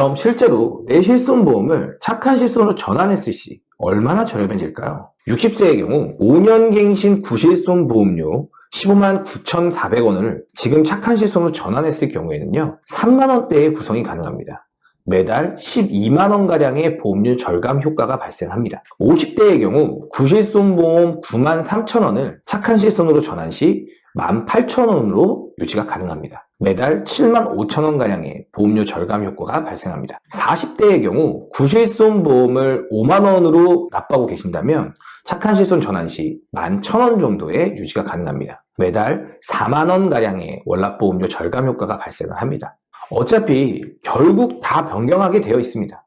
그럼 실제로 내 실손보험을 착한 실손으로 전환했을 시 얼마나 저렴해질까요? 60세의 경우 5년 갱신 구실손 보험료 15만 9,400원을 지금 착한 실손으로 전환했을 경우에는요 3만원대의 구성이 가능합니다. 매달 12만원가량의 보험료 절감 효과가 발생합니다. 50대의 경우 구실손보험 9만 3천원을 착한 실손으로 전환 시 18,000원으로 유지가 가능합니다. 매달 7만 5천원 가량의 보험료 절감 효과가 발생합니다. 40대의 경우 구실손 보험을 5만원으로 납부하고 계신다면 착한 실손 전환 시 11,000원 정도의 유지가 가능합니다. 매달 4만원 가량의 월납보험료 절감 효과가 발생을 합니다. 어차피 결국 다 변경하게 되어 있습니다.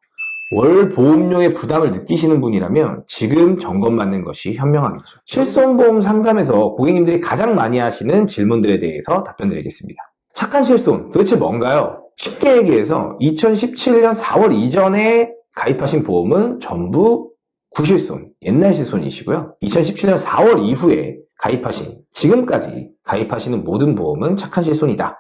월 보험료의 부담을 느끼시는 분이라면 지금 점검 받는 것이 현명하겠죠. 실손보험 상담에서 고객님들이 가장 많이 하시는 질문들에 대해서 답변 드리겠습니다. 착한 실손 도대체 뭔가요? 쉽게 얘기해서 2017년 4월 이전에 가입하신 보험은 전부 구실손, 옛날 실손이시고요. 2017년 4월 이후에 가입하신, 지금까지 가입하시는 모든 보험은 착한 실손이다.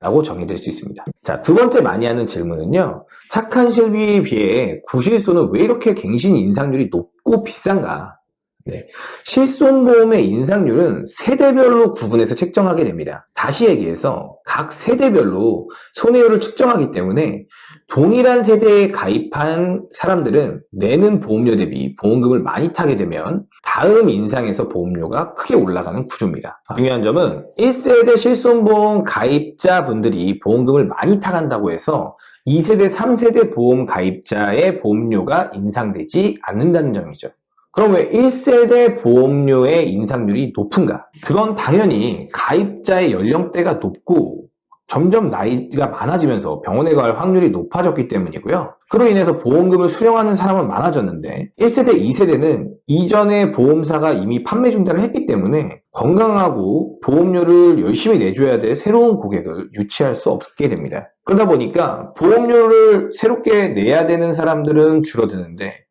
라고 정의될 수 있습니다. 자, 두 번째 많이 하는 질문은요. 착한 실비에 비해 구실손은 왜 이렇게 갱신 인상률이 높고 비싼가? 네. 실손보험의 인상률은 세대별로 구분해서 책정하게 됩니다. 다시 얘기해서 각 세대별로 손해율을 측정하기 때문에 동일한 세대에 가입한 사람들은 내는 보험료 대비 보험금을 많이 타게 되면 다음 인상에서 보험료가 크게 올라가는 구조입니다. 중요한 점은 1세대 실손보험 가입자분들이 보험금을 많이 타간다고 해서 2세대, 3세대 보험 가입자의 보험료가 인상되지 않는다는 점이죠. 그럼 왜 1세대 보험료의 인상률이 높은가? 그건 당연히 가입자의 연령대가 높고 점점 나이가 많아지면서 병원에 갈 확률이 높아졌기 때문이고요. 그로 인해서 보험금을 수령하는 사람은 많아졌는데 1세대, 2세대는 이전에 보험사가 이미 판매 중단을 했기 때문에 건강하고 보험료를 열심히 내줘야 될 새로운 고객을 유치할 수 없게 됩니다. 그러다 보니까 보험료를 새롭게 내야 되는 사람들은 줄어드는데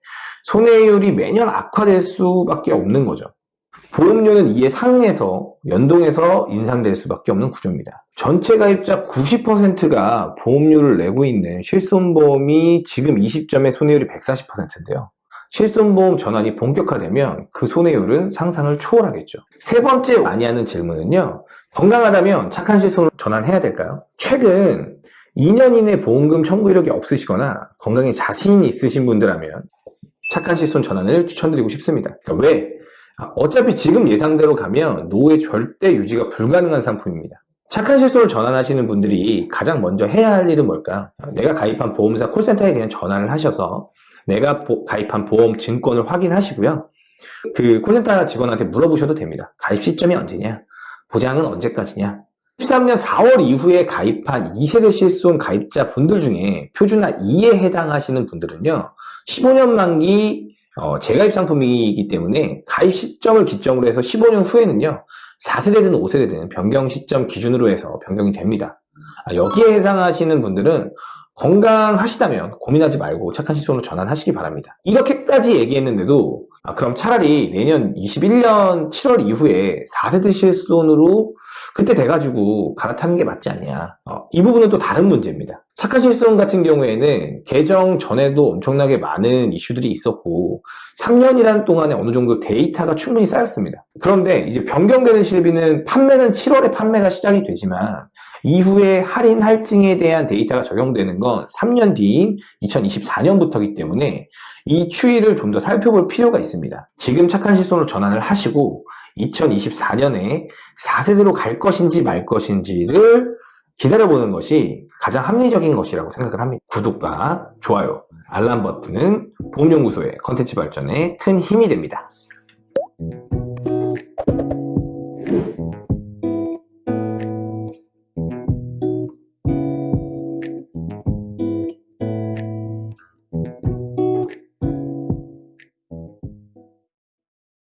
손해율이 매년 악화될 수밖에 없는 거죠. 보험료는 이에 상해서 연동해서 인상될 수밖에 없는 구조입니다. 전체 가입자 90%가 보험료를 내고 있는 실손보험이 지금 20점의 손해율이 140%인데요. 실손보험 전환이 본격화되면 그 손해율은 상상을 초월하겠죠. 세 번째 많이 하는 질문은요. 건강하다면 착한 실손 전환해야 될까요? 최근 2년 이내 보험금 청구 이력이 없으시거나 건강에 자신 있으신 분들라면 착한 실손 전환을 추천드리고 싶습니다. 그러니까 왜? 아, 어차피 지금 예상대로 가면 노후에 절대 유지가 불가능한 상품입니다. 착한 실손을 전환하시는 분들이 가장 먼저 해야 할 일은 뭘까? 내가 가입한 보험사 콜센터에 그냥 전화를 하셔서 내가 보, 가입한 보험 증권을 확인하시고요. 그 콜센터 직원한테 물어보셔도 됩니다. 가입 시점이 언제냐? 보장은 언제까지냐? 13년 4월 이후에 가입한 2세대 실손 가입자 분들 중에 표준화 2에 해당하시는 분들은요. 15년 만기 어, 재가입 상품이기 때문에 가입 시점을 기점으로 해서 15년 후에는요 4세대든 5세대든 변경 시점 기준으로 해서 변경이 됩니다 아, 여기에 해당하시는 분들은 건강하시다면 고민하지 말고 착한 실손으로 전환하시기 바랍니다 이렇게까지 얘기했는데도 아, 그럼 차라리 내년 21년 7월 이후에 4세대 실손으로 그때 돼가지고 갈아타는 게 맞지 않냐. 어, 이 부분은 또 다른 문제입니다. 착한 실손 같은 경우에는 개정 전에도 엄청나게 많은 이슈들이 있었고 3년이라는 동안에 어느 정도 데이터가 충분히 쌓였습니다. 그런데 이제 변경되는 실비는 판매는 7월에 판매가 시작이 되지만 이후에 할인 할증에 대한 데이터가 적용되는 건 3년 뒤인 2024년부터이기 때문에 이 추이를 좀 더 살펴볼 필요가 있습니다. 지금 착한 실손으로 전환을 하시고 2024년에 4세대로 갈 것인지 말 것인지를 기다려보는 것이 가장 합리적인 것이라고 생각을 합니다. 구독과 좋아요, 알람 버튼은 보험연구소의 컨텐츠 발전에 큰 힘이 됩니다.